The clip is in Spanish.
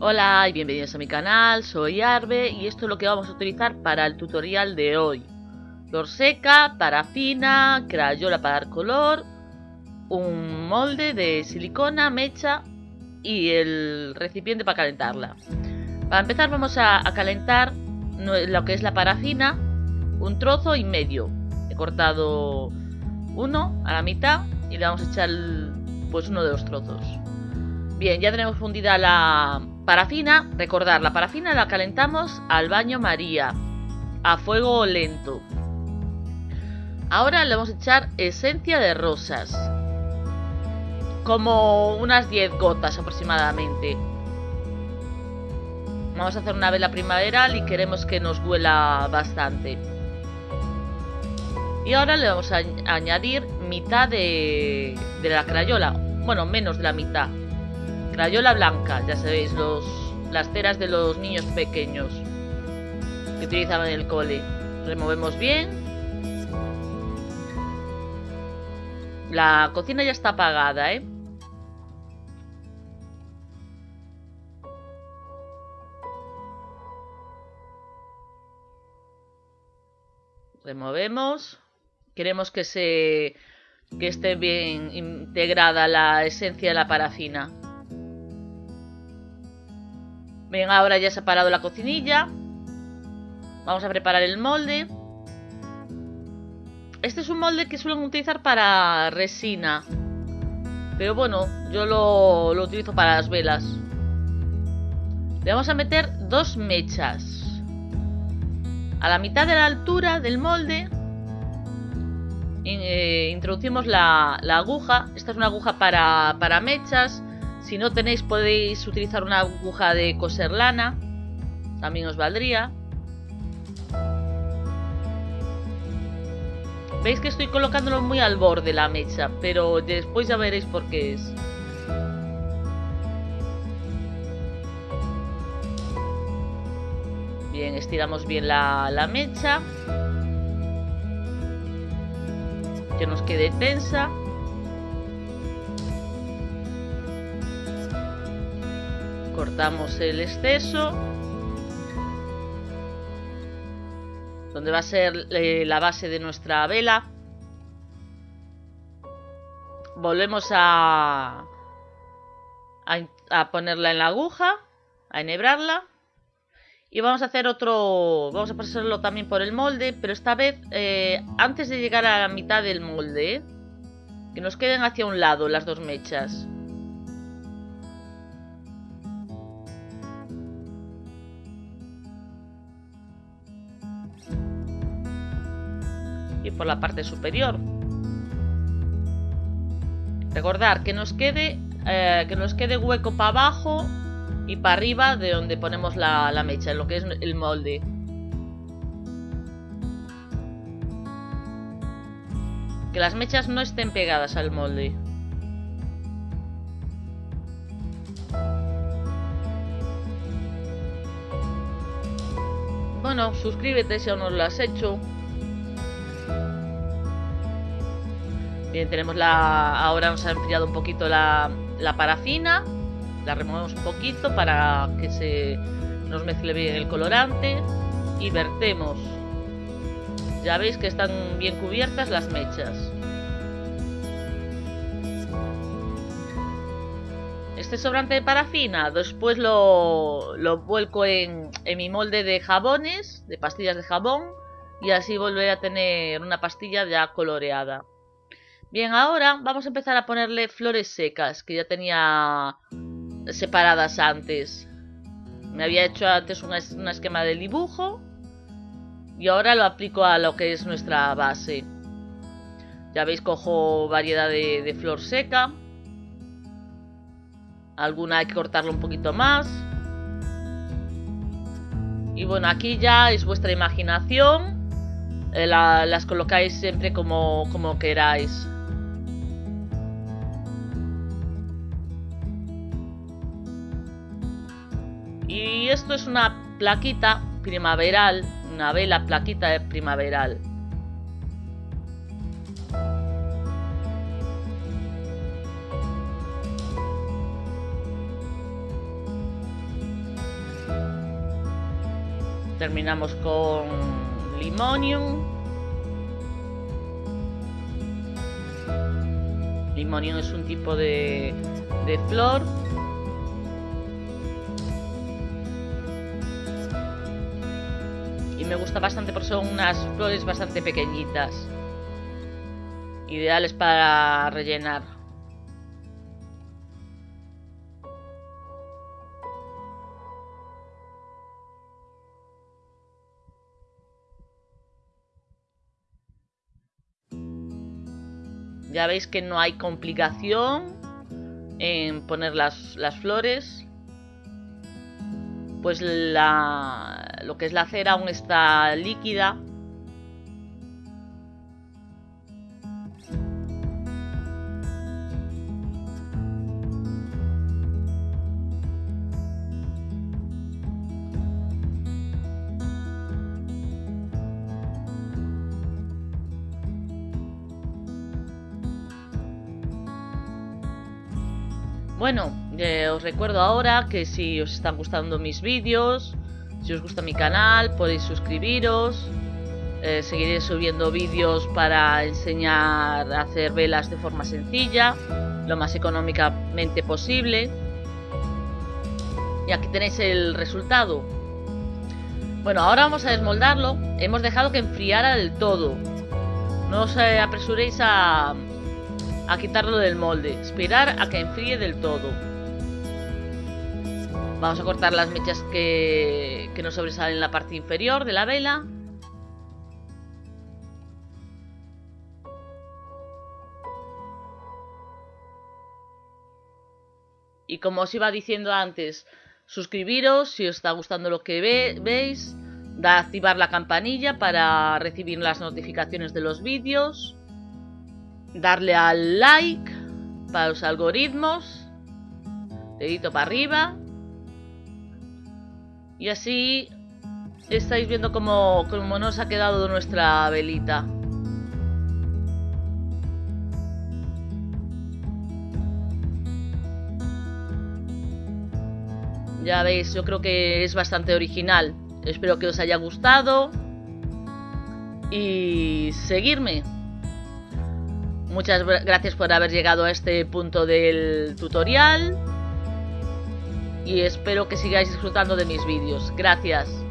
Hola y bienvenidos a mi canal, soy Arbe y esto es lo que vamos a utilizar para el tutorial de hoy. Flor seca, parafina, crayola para dar color, un molde de silicona, mecha y el recipiente para calentarla. Para empezar vamos a, calentar lo que es la parafina, un trozo y medio. He cortado uno a la mitad y le vamos a echar pues uno de los trozos. Bien, ya tenemos fundida la parafina. Recordar, la parafina la calentamos al baño María, a fuego lento. Ahora le vamos a echar esencia de rosas. Como unas 10 gotas aproximadamente. Vamos a hacer una vela primaveral y queremos que nos huela bastante. Y ahora le vamos a añadir mitad de, de la crayola. Bueno, menos de la mitad. Crayola blanca, ya sabéis, los, las ceras de los niños pequeños que utilizaban en el cole. Removemos bien. La cocina ya está apagada, ¿eh? Removemos. Queremos que se que esté bien integrada la esencia de la parafina. Bien, ahora ya se ha parado la cocinilla. Vamos a preparar el molde. Este es un molde que suelen utilizar para resina. Pero bueno, yo lo, utilizo para las velas. Le vamos a meter dos mechas. A la mitad de la altura del molde eh, introducimos la, aguja. Esta es una aguja para mechas. Si no tenéis podéis utilizar una aguja de coser lana. También os valdría. Veis que estoy colocándolo muy al borde la mecha, pero después ya veréis por qué es. Bien, estiramos bien la, la mecha. Que nos quede tensa. Cortamos el exceso donde va a ser eh, la base de nuestra vela. Volvemos a, ponerla en la aguja a enhebrarla. Y vamos a hacer otro vamos a pasarlo también por el molde pero esta vez eh, antes de llegar a la mitad del molde que nos queden hacia un lado las dos mechas por la parte superior. Recordar que nos quede, eh, que nos quede hueco para abajo y para arriba de donde ponemos la, la mecha, en lo que es el molde. Que las mechas no estén pegadas al molde. Bueno, suscríbete si aún no lo has hecho. Bien, tenemos la... Ahora nos ha enfriado un poquito la, la parafina. La removemos un poquito para que se nos mezcle bien el colorante. Y vertemos. Ya veis que están bien cubiertas las mechas. Este sobrante de parafina después lo, lo vuelco en, en mi molde de jabones, de pastillas de jabón. Y así volveré a tener una pastilla ya coloreada. Bien, ahora vamos a empezar a ponerle flores secas, que ya tenía separadas antes. Me había hecho antes un, esquema de dibujo y ahora lo aplico a lo que es nuestra base. Ya veis, cojo variedad de, flor seca. Alguna hay que cortarlo un poquito más. Y bueno, aquí ya es vuestra imaginación. Eh, las colocáis siempre como queráis. Y esto es una plaquita primaveral, una vela plaquita de primaveral. Terminamos con Limonium. Limonium es un tipo de, de flor. Me gusta bastante porque son unas flores bastante pequeñitas. Ideales para rellenar. Ya veis que no hay complicación en poner las, las flores. Pues la, lo que es la cera aún está líquida. Bueno, eh, os recuerdo ahora que si os están gustando mis vídeos, si os gusta mi canal, podéis suscribiros. Eh, seguiré subiendo vídeos para enseñar a hacer velas de forma sencilla, lo más económicamente posible. Y aquí tenéis el resultado. Bueno, ahora vamos a desmoldarlo. Hemos dejado que enfriara del todo. No os eh, apresuréis a, a quitarlo del molde, esperar a que enfríe del todo. Vamos a cortar las mechas que, que nos sobresalen en la parte inferior de la vela. Y como os iba diciendo antes, suscribiros si os está gustando lo que veis, da activar la campanilla para recibir las notificaciones de los vídeos. Darle al like para los algoritmos, dedito para arriba, y así estáis viendo cómo, cómo nos ha quedado nuestra velita. Ya veis, yo creo que es bastante original. Espero que os haya gustado. Y seguirme. Muchas gracias por haber llegado a este punto del tutorial y espero que sigáis disfrutando de mis vídeos. Gracias.